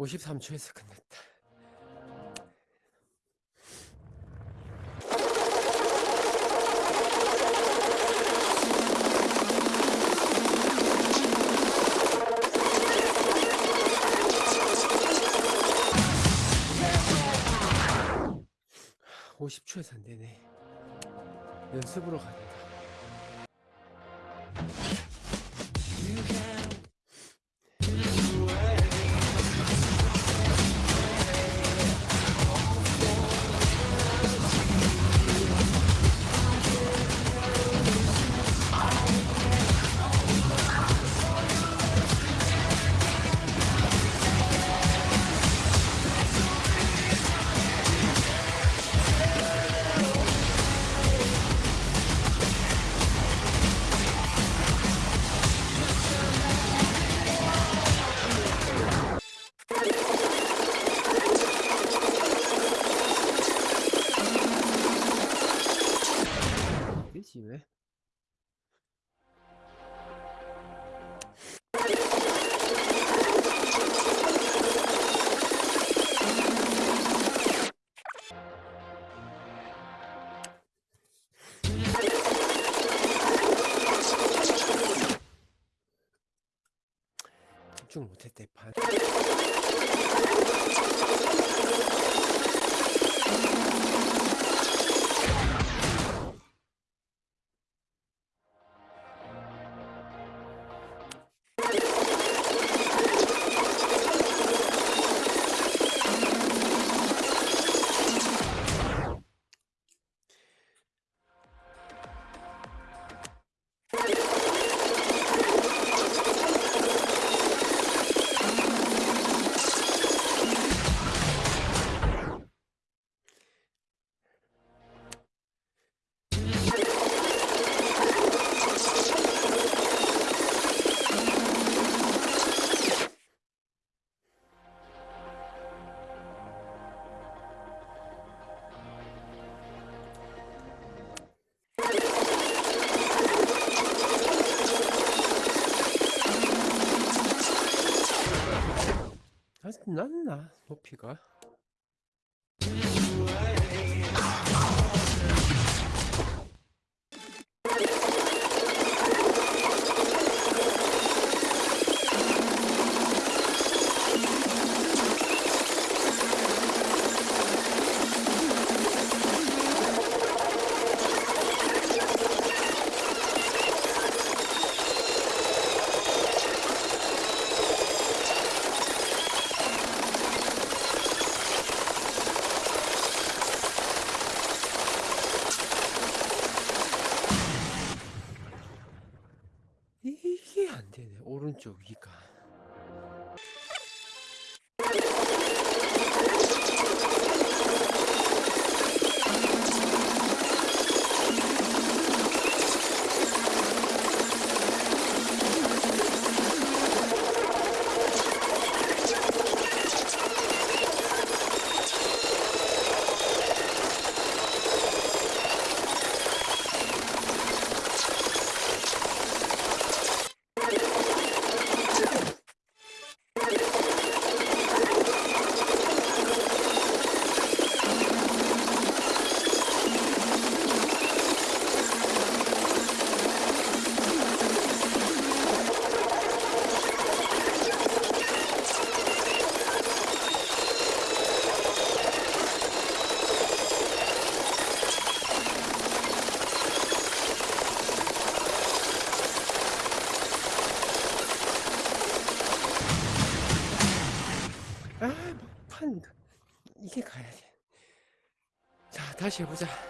53초에서 끝냈다 50초에서 안 되네 연습으로 가야 된다. 집중 못했대 반. 아, 난나 높이가. 되 다시해보 자.